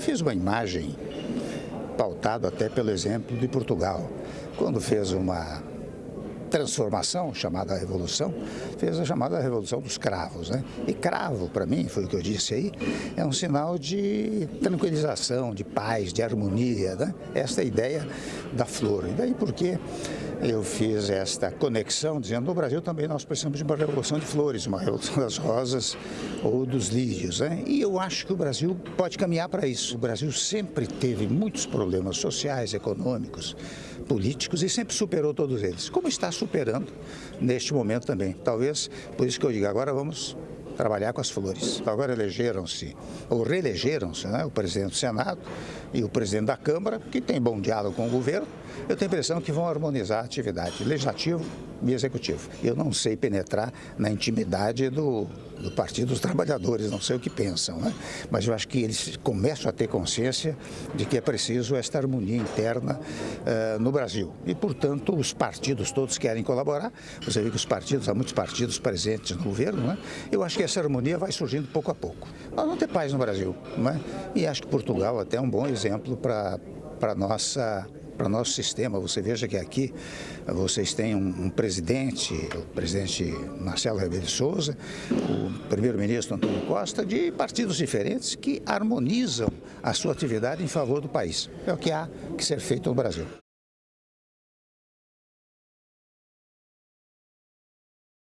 Eu fiz uma imagem pautado até pelo exemplo de Portugal, quando fez uma transformação, chamada Revolução, fez a chamada Revolução dos Cravos. Né? E cravo, para mim, foi o que eu disse aí, é um sinal de tranquilização, de paz, de harmonia. Né? Esta é a ideia da flor. E daí por que eu fiz esta conexão, dizendo no Brasil também nós precisamos de uma revolução de flores, uma revolução das rosas ou dos lírios. Né? E eu acho que o Brasil pode caminhar para isso. O Brasil sempre teve muitos problemas sociais, econômicos, políticos e sempre superou todos eles. Como está superando neste momento também. Talvez, por isso que eu digo, agora vamos trabalhar com as flores. Agora elegeram-se, ou reelegeram-se, né, o presidente do Senado e o presidente da Câmara, que tem bom diálogo com o governo. Eu tenho a impressão que vão harmonizar a atividade legislativa e executivo. Eu não sei penetrar na intimidade do, do Partido dos Trabalhadores, não sei o que pensam, né? mas eu acho que eles começam a ter consciência de que é preciso esta harmonia interna uh, no Brasil. E, portanto, os partidos todos querem colaborar. Você vê que os partidos, há muitos partidos presentes no governo, né? eu acho que essa harmonia vai surgindo pouco a pouco. Nós não temos paz no Brasil, né? e acho que Portugal até é um bom exemplo para a nossa para nosso sistema. Você veja que aqui vocês têm um, um presidente, o presidente Marcelo Rebelo de Souza, o primeiro-ministro Antônio Costa, de partidos diferentes que harmonizam a sua atividade em favor do país. É o que há que ser feito no Brasil.